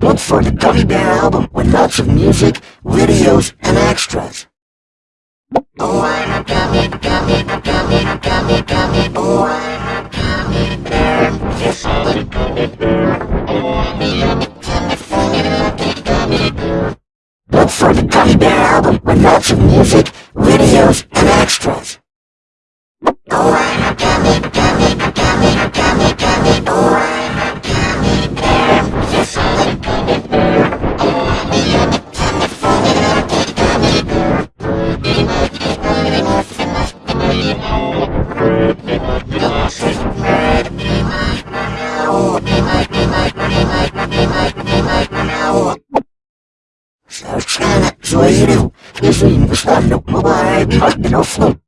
Look for the Gummy Bear album with lots of music, videos, and extras. Oh, I'm a gummy, gummy, gummy, gummy, gummy. Oh, Sou eu, resumo, está no ar, agnófono.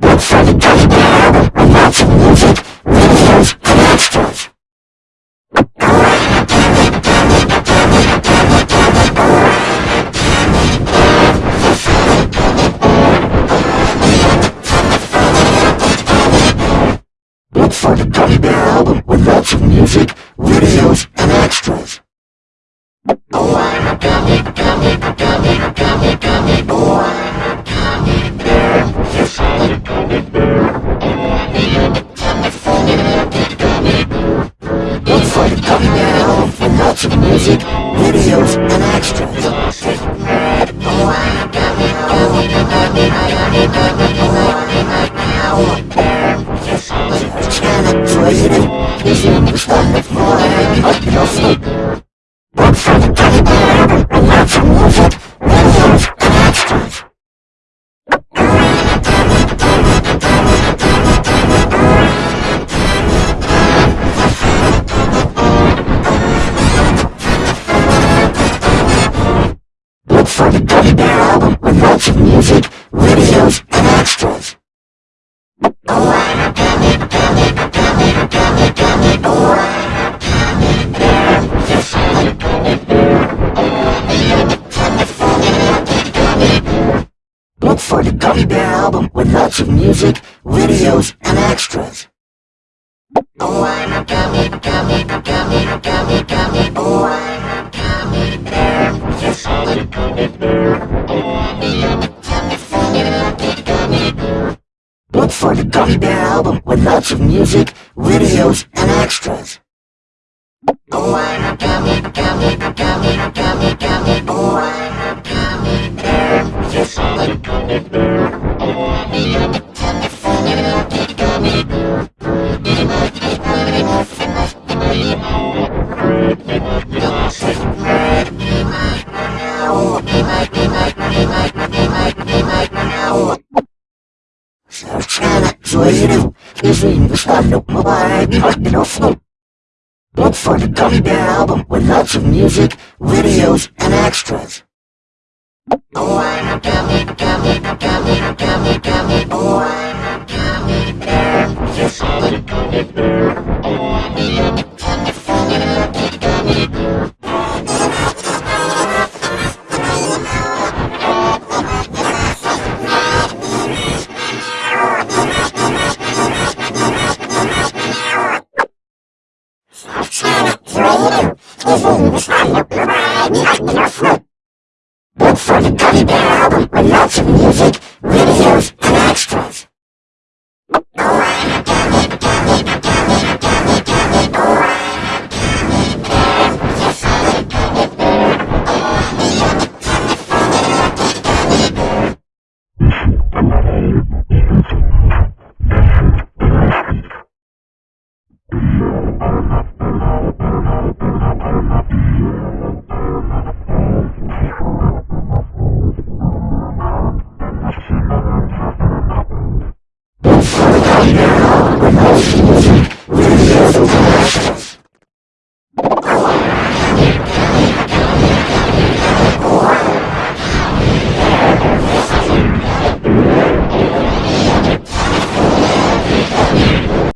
Look for the of music, videos, and extras. I'm a gummy, gummy, gummy, gummy, gummy. Gummy Bear album with lots of music, videos, and extras. Oh, I'm a gummy, gummy, gummy, gummy, gummy. Oh, I'm a gummy bear. Yes, I'm a gummy bear. Oh, I'm a gummy, lucky gummy bear. Look for the Gummy Bear album with lots of music, videos, and extras. Oh, I'm a gummy, gummy, gummy, gummy. Шара зуазирил и заинвестировал mobile артелов Snoop. Look for the Gummy Bear album with lots of music, videos, and extras. Oh, I'm a gummy, gummy, gummy, gummy, gummy. Oh, I'm a gummy bear. Yes, I'm a gummy bear. Oh, I'm a gummy bear.